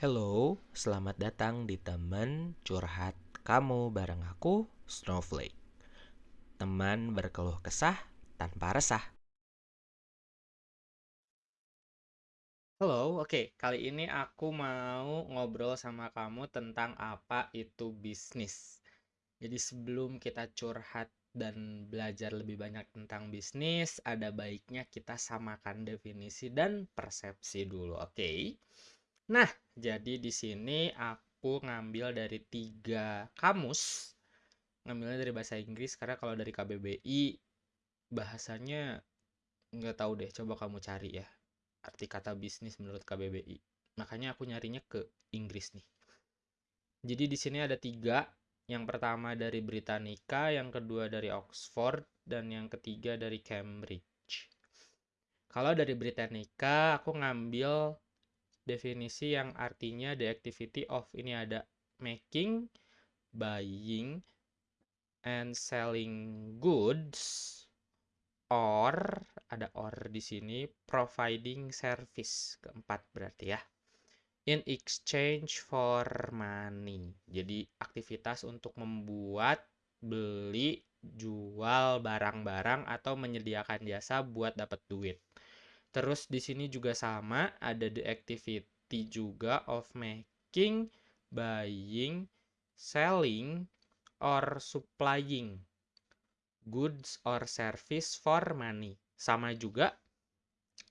Hello, selamat datang di teman curhat kamu bareng aku, Snowflake. Teman berkeluh kesah tanpa resah. Halo, oke. Kali ini aku mau ngobrol sama kamu tentang apa itu bisnis. Jadi sebelum kita curhat dan belajar lebih banyak tentang bisnis, ada baiknya kita samakan definisi dan persepsi dulu, oke? Nah, jadi di sini aku ngambil dari tiga kamus. Ngambilnya dari bahasa Inggris karena kalau dari KBBI bahasanya nggak tahu deh. Coba kamu cari ya arti kata bisnis menurut KBBI. Makanya aku nyarinya ke Inggris nih. Jadi di sini ada tiga. Yang pertama dari Britannica, yang kedua dari Oxford, dan yang ketiga dari Cambridge. Kalau dari Britannica, aku ngambil definisi yang artinya the activity of ini ada making, buying, and selling goods or ada or di sini providing service. Keempat berarti ya. In exchange for money. Jadi aktivitas untuk membuat beli jual barang-barang atau menyediakan jasa buat dapat duit terus di sini juga sama ada the activity juga of making buying selling or supplying goods or service for money. Sama juga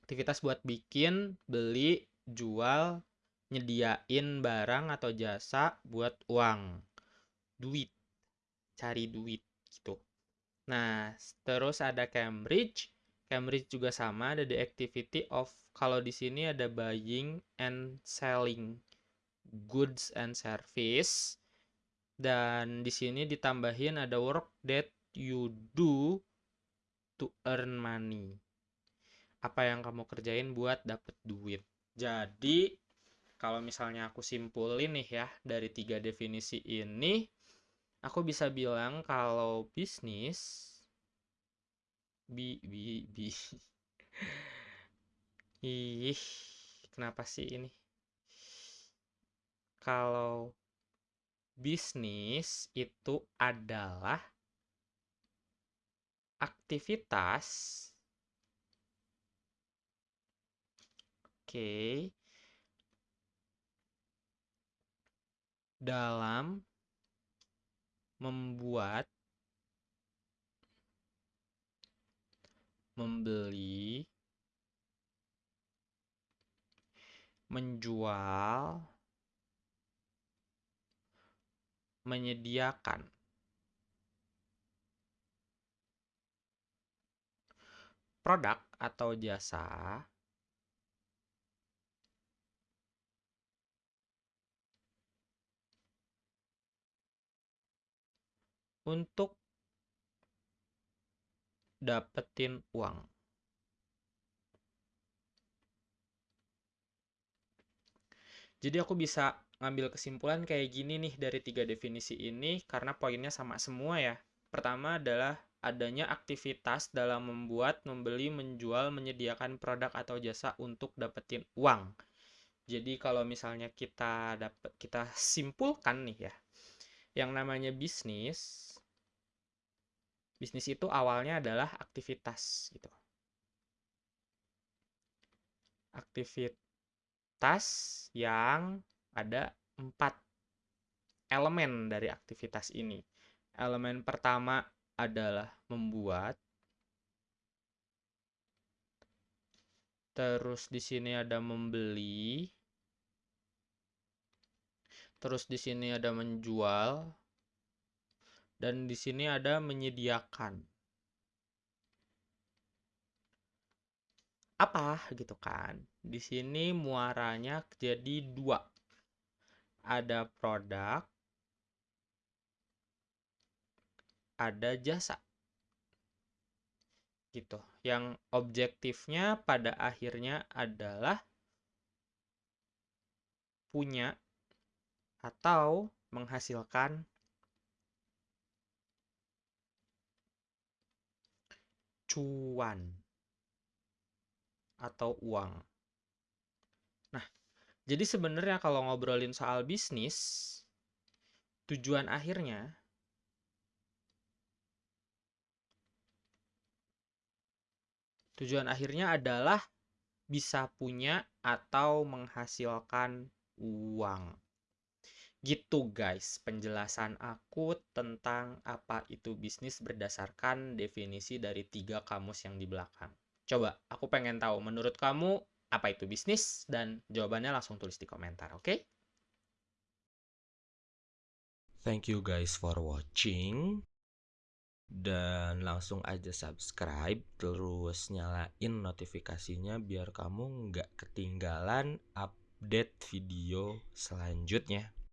aktivitas buat bikin, beli, jual, nyediain barang atau jasa buat uang. Duit. Cari duit gitu. Nah, terus ada Cambridge. Cambridge juga sama ada the activity of kalau di sini ada buying and selling goods and service dan di sini ditambahin ada work that you do to earn money? Apa yang kamu kerjain buat dapet duit? Jadi, kalau misalnya aku simpulin nih ya, dari tiga definisi ini, aku bisa bilang kalau bisnis bi bi bi. Ih kenapa sih ini? Kalau bisnis itu adalah aktivitas. Oke. Dalam membuat membeli menjual menyediakan. Produk atau jasa untuk dapetin uang. Jadi aku bisa ngambil kesimpulan kayak gini nih dari tiga definisi ini karena poinnya sama semua ya. Pertama adalah adanya aktivitas dalam membuat, membeli, menjual, menyediakan produk atau jasa untuk dapetin uang. Jadi kalau misalnya kita dapat kita simpulkan nih ya. Yang namanya bisnis bisnis itu awalnya adalah aktivitas gitu. Aktivitas yang ada empat elemen dari aktivitas ini. Elemen pertama adalah membuat. Terus di sini ada membeli. Terus di sini ada menjual. Dan di sini ada menyediakan. Apa gitu kan? Di sini muaranya jadi dua. Ada produk, ada jasa gitu yang objektifnya pada akhirnya adalah punya atau menghasilkan cuan atau uang. Nah, Jadi sebenarnya kalau ngobrolin soal bisnis, tujuan akhirnya tujuan akhirnya adalah bisa punya atau menghasilkan uang. Gitu guys, penjelasan aku tentang apa itu bisnis berdasarkan definisi dari tiga kamus yang di belakang. Coba, aku pengen tahu menurut kamu apa itu bisnis dan jawabannya langsung tulis di komentar, oke? Okay? Thank you guys for watching. Dan langsung aja subscribe terus nyalain notifikasinya biar kamu nggak ketinggalan update video selanjutnya.